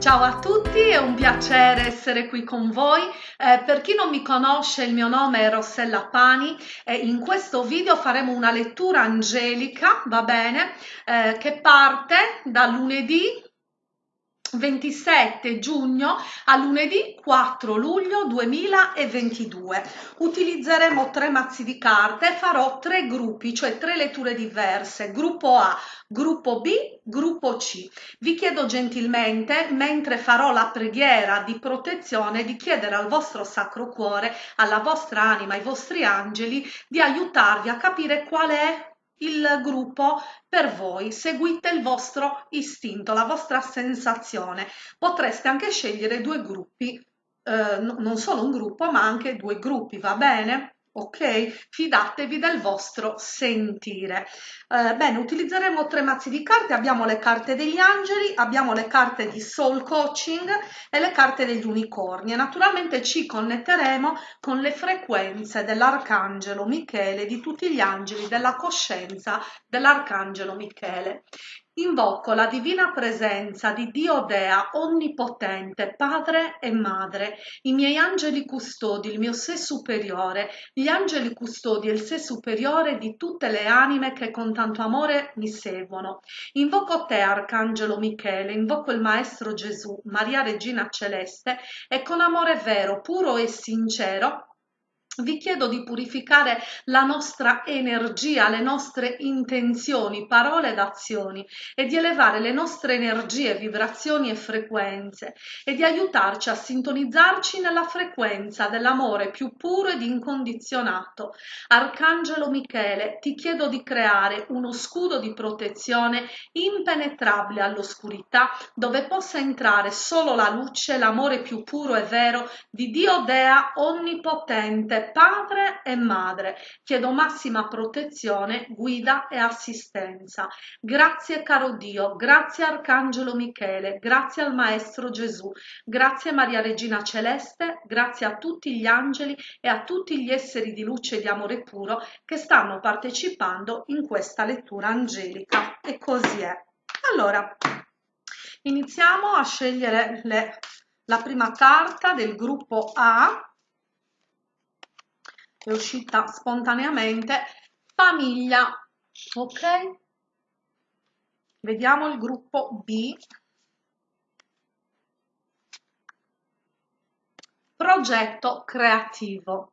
Ciao a tutti, è un piacere essere qui con voi. Eh, per chi non mi conosce, il mio nome è Rossella Pani e in questo video faremo una lettura angelica, va bene, eh, che parte da lunedì 27 giugno a lunedì 4 luglio 2022 utilizzeremo tre mazzi di carte farò tre gruppi cioè tre letture diverse. Gruppo A gruppo B gruppo C. Vi chiedo gentilmente mentre farò la preghiera di protezione di chiedere al vostro sacro cuore alla vostra anima ai vostri angeli di aiutarvi a capire qual è il gruppo per voi, seguite il vostro istinto, la vostra sensazione. Potreste anche scegliere due gruppi, eh, non solo un gruppo, ma anche due gruppi, va bene? Ok? Fidatevi del vostro sentire. Eh, bene, utilizzeremo tre mazzi di carte, abbiamo le carte degli angeli, abbiamo le carte di soul coaching e le carte degli unicorni e naturalmente ci connetteremo con le frequenze dell'arcangelo Michele, di tutti gli angeli della coscienza dell'arcangelo Michele. Invoco la divina presenza di Dio Dea Onnipotente, Padre e Madre, i miei angeli custodi, il mio sé superiore, gli angeli custodi e il sé superiore di tutte le anime che con tanto amore mi seguono. Invoco te, Arcangelo Michele, invoco il Maestro Gesù, Maria Regina Celeste, e con amore vero, puro e sincero vi chiedo di purificare la nostra energia, le nostre intenzioni, parole ed azioni e di elevare le nostre energie, vibrazioni e frequenze e di aiutarci a sintonizzarci nella frequenza dell'amore più puro ed incondizionato. Arcangelo Michele, ti chiedo di creare uno scudo di protezione impenetrabile all'oscurità dove possa entrare solo la luce, l'amore più puro e vero di Dio Dea Onnipotente padre e madre. Chiedo massima protezione, guida e assistenza. Grazie caro Dio, grazie Arcangelo Michele, grazie al Maestro Gesù, grazie Maria Regina Celeste, grazie a tutti gli angeli e a tutti gli esseri di luce e di amore puro che stanno partecipando in questa lettura angelica. E così è. Allora, iniziamo a scegliere le, la prima carta del gruppo A è uscita spontaneamente. Famiglia. Ok? Vediamo il gruppo B. Progetto creativo.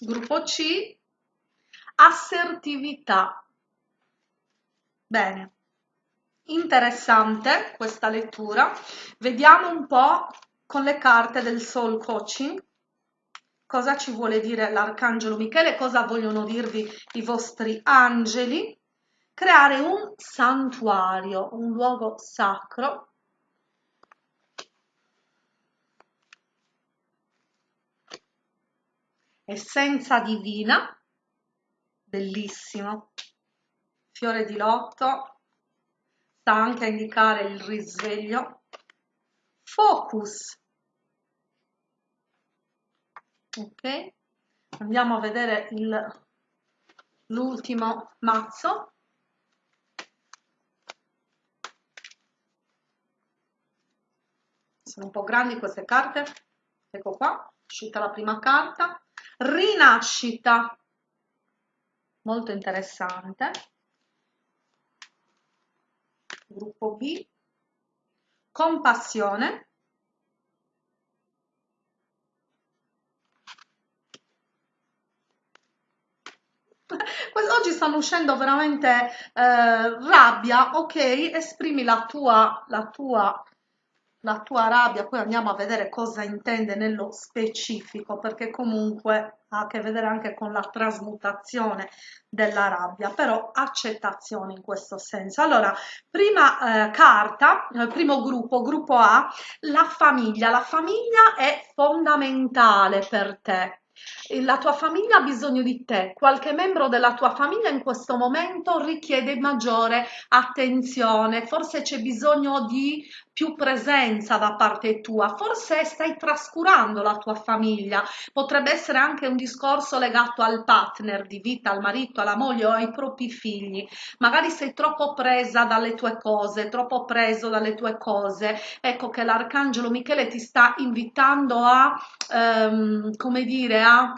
Gruppo C. Assertività. Bene. Interessante questa lettura. Vediamo un po' con le carte del soul coaching. Cosa ci vuole dire l'arcangelo Michele, cosa vogliono dirvi i vostri angeli, creare un santuario, un luogo sacro. Essenza divina, bellissimo, fiore di lotto, sta anche a indicare il risveglio, focus, ok. Andiamo a vedere l'ultimo mazzo. Sono un po' grandi queste carte. Ecco qua uscita la prima carta. Rinascita. Molto interessante. Gruppo B. Compassione oggi stanno uscendo veramente eh, rabbia, ok, esprimi la tua, la tua la tua rabbia, poi andiamo a vedere cosa intende nello specifico, perché comunque ha a che vedere anche con la trasmutazione della rabbia, però accettazione in questo senso. Allora, prima eh, carta, eh, primo gruppo, gruppo A, la famiglia. La famiglia è fondamentale per te la tua famiglia ha bisogno di te, qualche membro della tua famiglia in questo momento richiede maggiore attenzione, forse c'è bisogno di più presenza da parte tua, forse stai trascurando la tua famiglia, potrebbe essere anche un discorso legato al partner di vita, al marito, alla moglie o ai propri figli, magari sei troppo presa dalle tue cose, troppo preso dalle tue cose, ecco che l'arcangelo Michele ti sta invitando a, ehm, come dire, a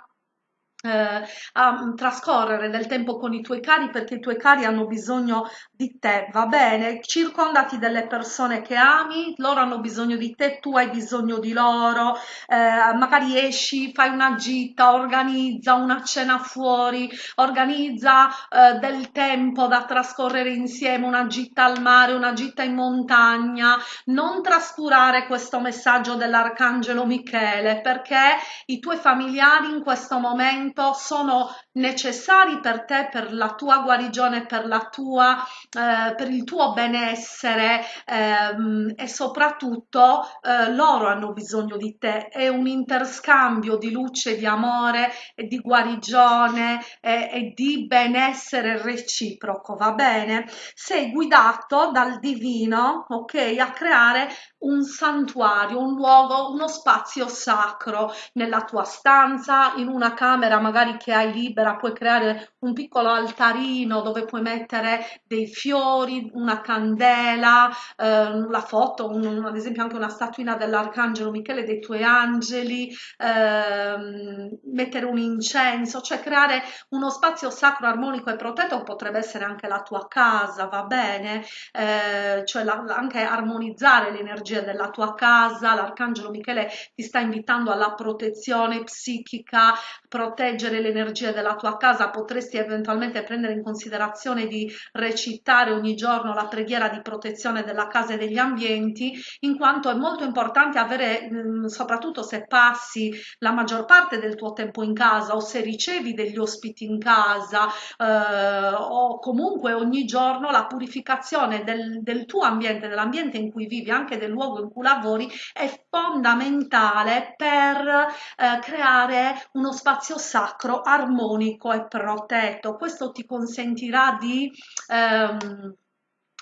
a mm, trascorrere del tempo con i tuoi cari perché i tuoi cari hanno bisogno di te, va bene? Circondati delle persone che ami, loro hanno bisogno di te, tu hai bisogno di loro, eh, magari esci, fai una gita, organizza una cena fuori, organizza eh, del tempo da trascorrere insieme, una gita al mare, una gita in montagna, non trascurare questo messaggio dell'Arcangelo Michele perché i tuoi familiari in questo momento momento sono necessari per te, per la tua guarigione, per, la tua, eh, per il tuo benessere ehm, e soprattutto eh, loro hanno bisogno di te. È un interscambio di luce, di amore e di guarigione e, e di benessere reciproco, va bene? Sei guidato dal divino, ok, a creare un santuario, un luogo, uno spazio sacro nella tua stanza, in una camera magari che hai libera, puoi creare un piccolo altarino dove puoi mettere dei fiori, una candela, eh, la foto, un, ad esempio anche una statuina dell'arcangelo Michele dei tuoi angeli, eh, mettere un incenso, cioè creare uno spazio sacro, armonico e protetto potrebbe essere anche la tua casa, va bene? Eh, cioè la, anche armonizzare l'energia della tua casa, l'arcangelo Michele ti sta invitando alla protezione psichica, proteggere l'energia della tua casa, potresti eventualmente prendere in considerazione di recitare ogni giorno la preghiera di protezione della casa e degli ambienti, in quanto è molto importante avere, mm, soprattutto se passi la maggior parte del tuo tempo in casa o se ricevi degli ospiti in casa eh, o comunque ogni giorno la purificazione del, del tuo ambiente, dell'ambiente in cui vivi, anche del luogo in cui lavori, è fondamentale per eh, creare uno spazio sacro, armonico e protetto. Questo ti consentirà di ehm,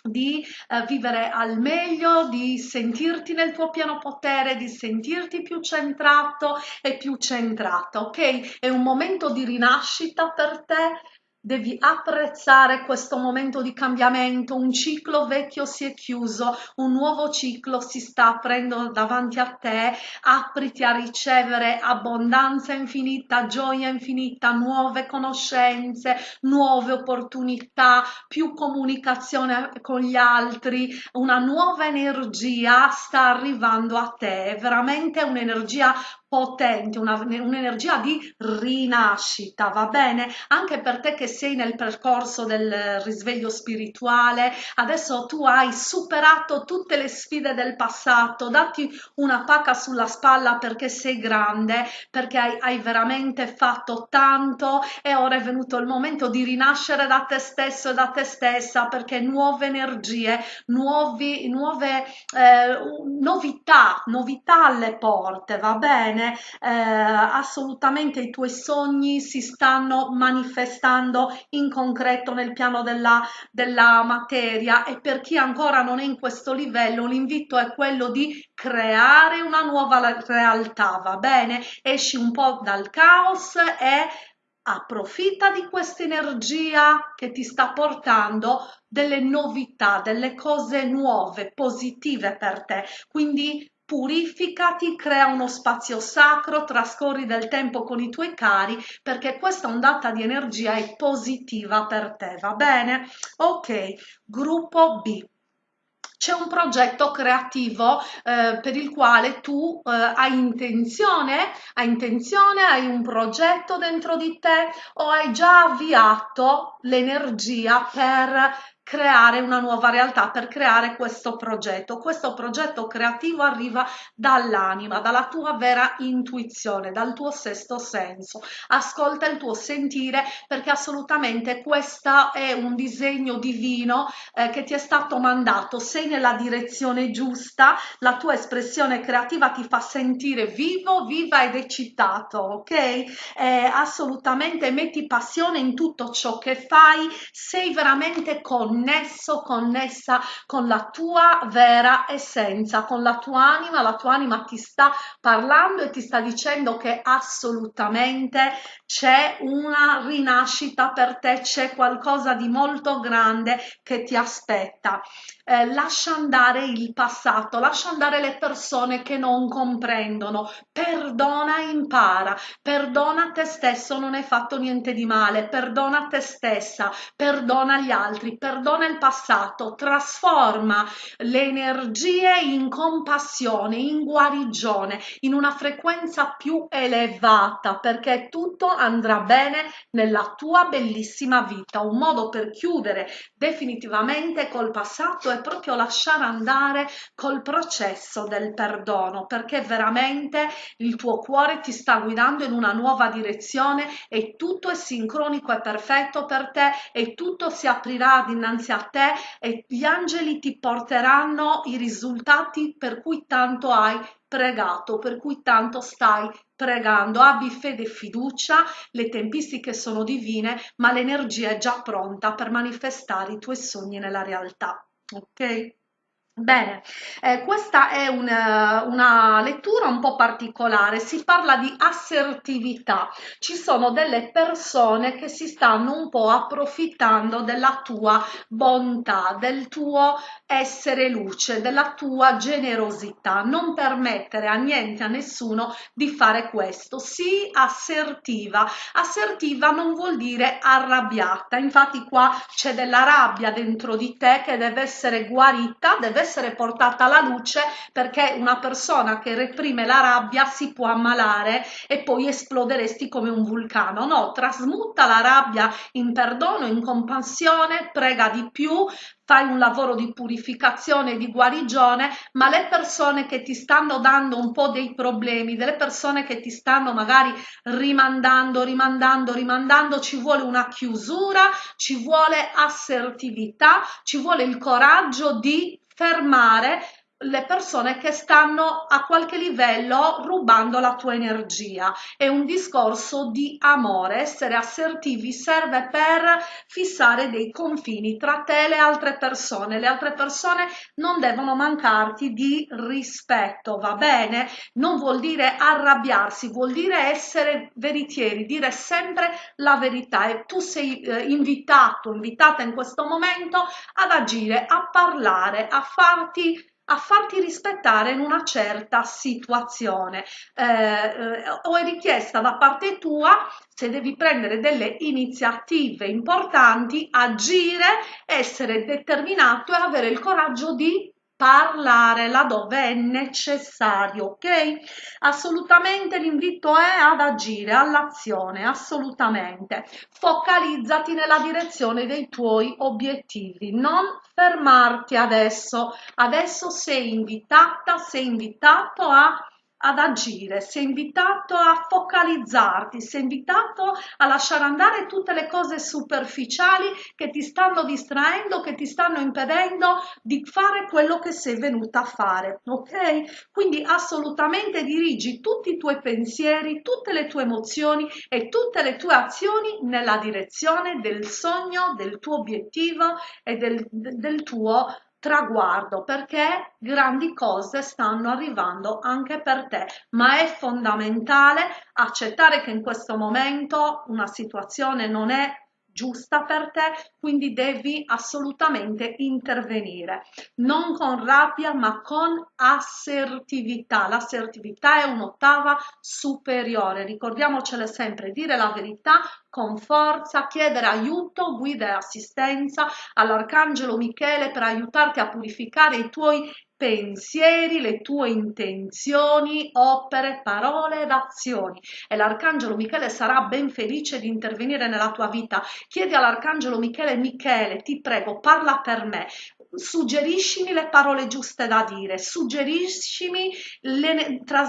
di eh, vivere al meglio, di sentirti nel tuo pieno potere, di sentirti più centrato e più centrata, ok? È un momento di rinascita per te, Devi apprezzare questo momento di cambiamento, un ciclo vecchio si è chiuso, un nuovo ciclo si sta aprendo davanti a te, apriti a ricevere abbondanza infinita, gioia infinita, nuove conoscenze, nuove opportunità, più comunicazione con gli altri, una nuova energia sta arrivando a te, è veramente un'energia potente, un'energia di rinascita, va bene? Anche per te che sei nel percorso del risveglio spirituale, adesso tu hai superato tutte le sfide del passato, datti una pacca sulla spalla perché sei grande, perché hai, hai veramente fatto tanto e ora è venuto il momento di rinascere da te stesso e da te stessa perché nuove energie, nuovi, nuove eh, novità, novità alle porte, va bene? Bene, eh, assolutamente i tuoi sogni si stanno manifestando in concreto nel piano della, della materia e per chi ancora non è in questo livello l'invito è quello di creare una nuova realtà, va bene? Esci un po' dal caos e approfitta di questa energia che ti sta portando delle novità, delle cose nuove, positive per te. Quindi purificati, crea uno spazio sacro, trascorri del tempo con i tuoi cari perché questa ondata di energia è positiva per te, va bene? Ok, gruppo B c'è un progetto creativo eh, per il quale tu eh, hai intenzione, hai intenzione, hai un progetto dentro di te o hai già avviato l'energia per creare una nuova realtà, per creare questo progetto. Questo progetto creativo arriva dall'anima, dalla tua vera intuizione, dal tuo sesto senso. Ascolta il tuo sentire perché assolutamente questo è un disegno divino eh, che ti è stato mandato. Sei nella direzione giusta, la tua espressione creativa ti fa sentire vivo, viva ed eccitato, ok? Eh, assolutamente metti passione in tutto ciò che fai, sei veramente con connesso, connessa con la tua vera essenza, con la tua anima, la tua anima ti sta parlando e ti sta dicendo che assolutamente c'è una rinascita per te, c'è qualcosa di molto grande che ti aspetta. Eh, lascia andare il passato, lascia andare le persone che non comprendono, perdona e impara, perdona te stesso, non hai fatto niente di male, perdona te stessa, perdona gli altri, perdona il passato, trasforma le energie in compassione, in guarigione, in una frequenza più elevata, perché tutto andrà bene nella tua bellissima vita. Un modo per chiudere definitivamente col passato è proprio lasciare andare col processo del perdono, perché veramente il tuo cuore ti sta guidando in una nuova direzione e tutto è sincronico e perfetto per te e tutto si aprirà dinanzi a te e gli angeli ti porteranno i risultati per cui tanto hai pregato, per cui tanto stai pregando. Abbi fede e fiducia, le tempistiche sono divine, ma l'energia è già pronta per manifestare i tuoi sogni nella realtà. Ok? Bene, eh, questa è una, una, lettura un po' particolare, si parla di assertività, ci sono delle persone che si stanno un po' approfittando della tua bontà, del tuo essere luce, della tua generosità, non permettere a niente, a nessuno di fare questo, sii assertiva, assertiva non vuol dire arrabbiata, infatti qua c'è della rabbia dentro di te che deve essere guarita, deve essere portata alla luce perché una persona che reprime la rabbia si può ammalare e poi esploderesti come un vulcano. No, trasmuta la rabbia in perdono, in compassione, prega di più, fai un lavoro di purificazione di guarigione, ma le persone che ti stanno dando un po' dei problemi, delle persone che ti stanno magari rimandando, rimandando, rimandando, ci vuole una chiusura, ci vuole assertività, ci vuole il coraggio di fermare le persone che stanno a qualche livello rubando la tua energia. È un discorso di amore, essere assertivi serve per fissare dei confini tra te e le altre persone. Le altre persone non devono mancarti di rispetto, va bene? Non vuol dire arrabbiarsi, vuol dire essere veritieri, dire sempre la verità e tu sei eh, invitato, invitata in questo momento ad agire, a parlare, a farti a farti rispettare in una certa situazione. Eh, eh, o è richiesta da parte tua se devi prendere delle iniziative importanti agire essere determinato e avere il coraggio di parlare laddove è necessario, ok? Assolutamente l'invito è ad agire, all'azione, assolutamente. Focalizzati nella direzione dei tuoi obiettivi, non fermarti adesso. Adesso sei invitata, sei invitato a ad agire, sei invitato a focalizzarti, sei invitato a lasciare andare tutte le cose superficiali che ti stanno distraendo, che ti stanno impedendo di fare quello che sei venuta a fare, ok? Quindi assolutamente dirigi tutti i tuoi pensieri, tutte le tue emozioni e tutte le tue azioni nella direzione del sogno, del tuo obiettivo e del, del tuo traguardo perché grandi cose stanno arrivando anche per te, ma è fondamentale accettare che in questo momento una situazione non è giusta per te, quindi devi assolutamente intervenire, non con rabbia ma con assertività. L'assertività è un'ottava superiore, ricordiamocele sempre, dire la verità con forza, chiedere aiuto, guida e assistenza all'Arcangelo Michele per aiutarti a purificare i tuoi pensieri, le tue intenzioni, opere, parole ed azioni. E l'Arcangelo Michele sarà ben felice di intervenire nella tua vita. Chiedi all'Arcangelo Michele, Michele, ti prego, parla per me, suggeriscimi le parole giuste da dire, suggeriscimi,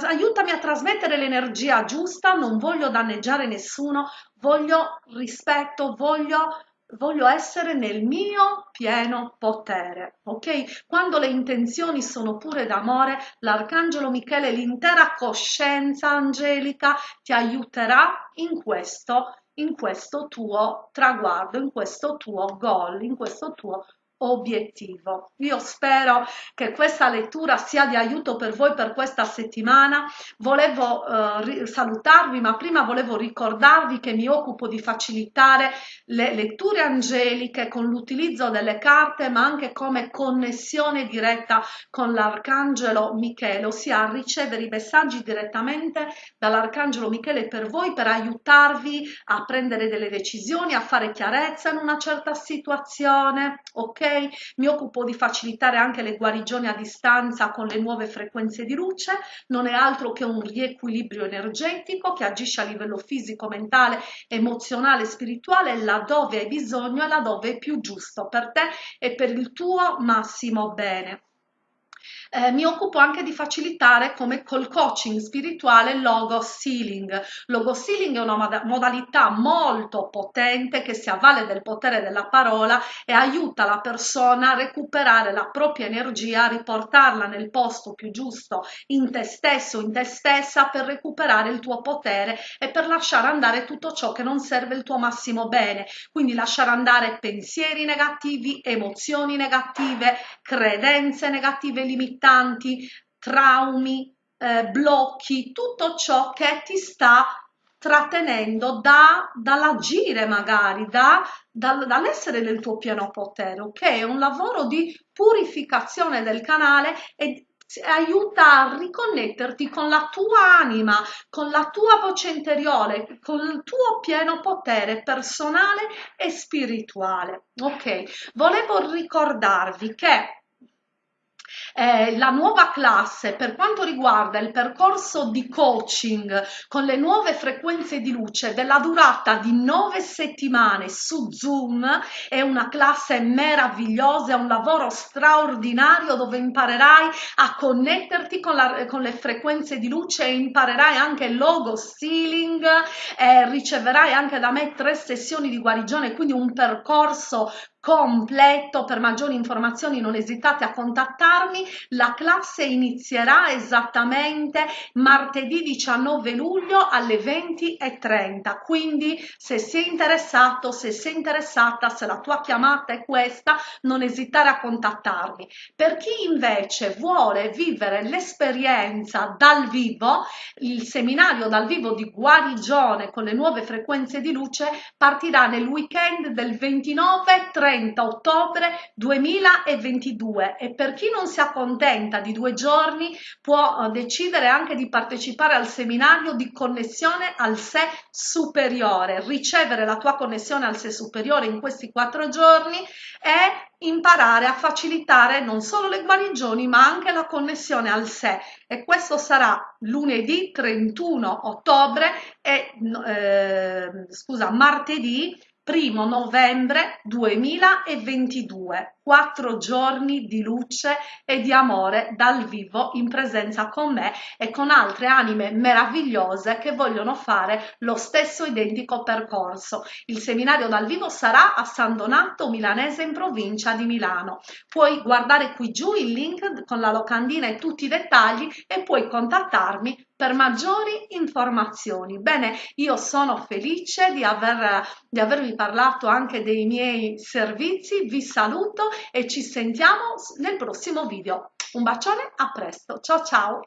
aiutami a trasmettere l'energia giusta, non voglio danneggiare nessuno, voglio rispetto, voglio voglio essere nel mio pieno potere, ok? Quando le intenzioni sono pure d'amore, l'arcangelo Michele, l'intera coscienza angelica ti aiuterà in questo, in questo tuo traguardo, in questo tuo goal, in questo tuo obiettivo. Io spero che questa lettura sia di aiuto per voi per questa settimana. Volevo eh, salutarvi, ma prima volevo ricordarvi che mi occupo di facilitare le letture angeliche con l'utilizzo delle carte, ma anche come connessione diretta con l'arcangelo Michele, ossia ricevere i messaggi direttamente dall'arcangelo Michele per voi per aiutarvi a prendere delle decisioni, a fare chiarezza in una certa situazione, ok? Mi occupo di facilitare anche le guarigioni a distanza con le nuove frequenze di luce, non è altro che un riequilibrio energetico che agisce a livello fisico, mentale, emozionale, spirituale, laddove hai bisogno e laddove è più giusto per te e per il tuo massimo bene eh, mi occupo anche di facilitare come col coaching spirituale logo sealing. Logo sealing è una mod modalità molto potente che si avvale del potere della parola e aiuta la persona a recuperare la propria energia, a riportarla nel posto più giusto in te stesso, in te stessa per recuperare il tuo potere e per lasciare andare tutto ciò che non serve il tuo massimo bene. Quindi lasciare andare pensieri negativi, emozioni negative, credenze negative limitate limitanti, traumi, eh, blocchi, tutto ciò che ti sta trattenendo da, dall'agire magari, da, da, dall'essere nel tuo pieno potere, ok? È un lavoro di purificazione del canale e aiuta a riconnetterti con la tua anima, con la tua voce interiore, con il tuo pieno potere personale e spirituale. Ok, volevo ricordarvi che eh, la nuova classe per quanto riguarda il percorso di coaching con le nuove frequenze di luce della durata di nove settimane su Zoom è una classe meravigliosa, è un lavoro straordinario dove imparerai a connetterti con, la, con le frequenze di luce e imparerai anche logo stealing, eh, riceverai anche da me tre sessioni di guarigione, quindi un percorso completo. Per maggiori informazioni non esitate a contattarmi. La classe inizierà esattamente martedì 19 luglio alle 20.30. Quindi se sei interessato, se sei interessata, se la tua chiamata è questa, non esitare a contattarmi. Per chi invece vuole vivere l'esperienza dal vivo, il seminario dal vivo di guarigione con le nuove frequenze di luce partirà nel weekend del 29 30 30 ottobre 2022 e per chi non si accontenta di due giorni può eh, decidere anche di partecipare al seminario di connessione al sé superiore, ricevere la tua connessione al sé superiore in questi quattro giorni e imparare a facilitare non solo le guarigioni ma anche la connessione al sé. E questo sarà lunedì 31 ottobre e eh, scusa martedì primo novembre 2022 quattro giorni di luce e di amore dal vivo in presenza con me e con altre anime meravigliose che vogliono fare lo stesso identico percorso. Il seminario dal vivo sarà a San Donato Milanese in provincia di Milano. Puoi guardare qui giù il link con la locandina e tutti i dettagli e puoi contattarmi per maggiori informazioni. Bene, io sono felice di, aver, di avervi parlato anche dei miei servizi, vi saluto e ci sentiamo nel prossimo video. Un bacione, a presto, ciao ciao!